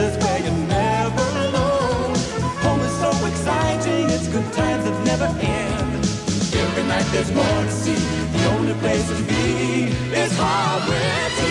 is where you're never alone. Home is so exciting, it's good times that never end. Every night there's more to see. The only place to be is home.